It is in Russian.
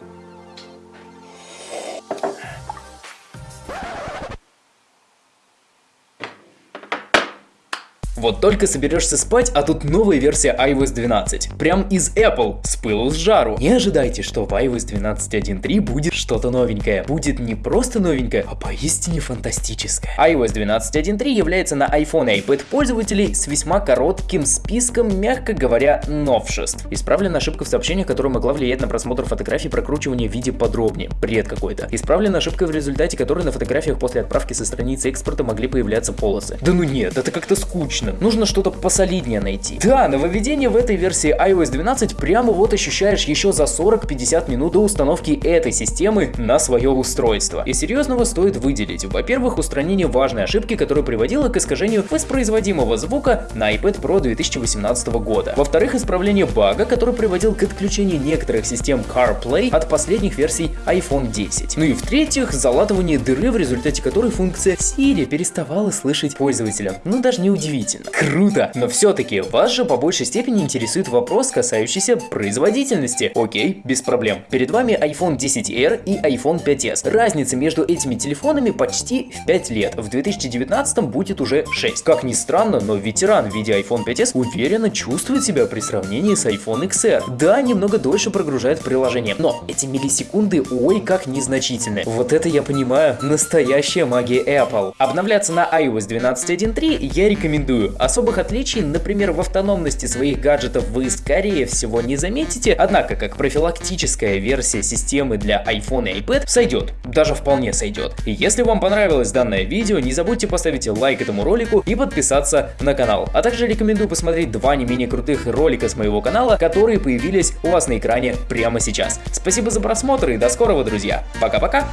うん。Вот только соберешься спать, а тут новая версия iOS 12. Прям из Apple, с пылу с жару. Не ожидайте, что в iOS 12.1.3 будет что-то новенькое. Будет не просто новенькое, а поистине фантастическое. iOS 12.1.3 является на iPhone и iPad пользователей с весьма коротким списком, мягко говоря, новшеств. Исправлена ошибка в сообщениях, которая могла влиять на просмотр фотографий прокручивания в виде подробнее. Бред какой-то. Исправлена ошибка в результате которой на фотографиях после отправки со страницы экспорта могли появляться полосы. Да ну нет, это как-то скучно. Нужно что-то посолиднее найти. Да, нововведение в этой версии iOS 12 прямо вот ощущаешь еще за 40-50 минут до установки этой системы на свое устройство. И серьезного стоит выделить. Во-первых, устранение важной ошибки, которая приводила к искажению воспроизводимого звука на iPad Pro 2018 года. Во-вторых, исправление бага, который приводил к отключению некоторых систем CarPlay от последних версий iPhone 10. Ну и в-третьих, залатывание дыры, в результате которой функция Siri переставала слышать пользователя. Ну даже не удивительно. Круто! Но все-таки вас же по большей степени интересует вопрос, касающийся производительности. Окей, без проблем. Перед вами iPhone 10R и iPhone 5s. Разница между этими телефонами почти в 5 лет. В 2019 будет уже 6. Как ни странно, но ветеран в виде iPhone 5s уверенно чувствует себя при сравнении с iPhone XR. Да, немного дольше прогружает приложение, но эти миллисекунды ой как незначительны. Вот это я понимаю, настоящая магия Apple. Обновляться на iOS 12.1.3 я рекомендую. Особых отличий, например, в автономности своих гаджетов вы скорее всего не заметите, однако как профилактическая версия системы для iPhone и iPad сойдет, даже вполне сойдет. И если вам понравилось данное видео, не забудьте поставить лайк этому ролику и подписаться на канал. А также рекомендую посмотреть два не менее крутых ролика с моего канала, которые появились у вас на экране прямо сейчас. Спасибо за просмотр и до скорого, друзья. Пока-пока!